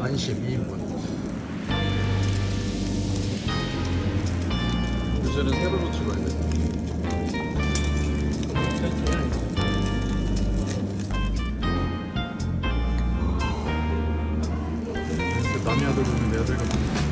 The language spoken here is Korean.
안심 2인분. 요새는 세로로 찍어야 돼. 남이 아들 보면 내 아들 같은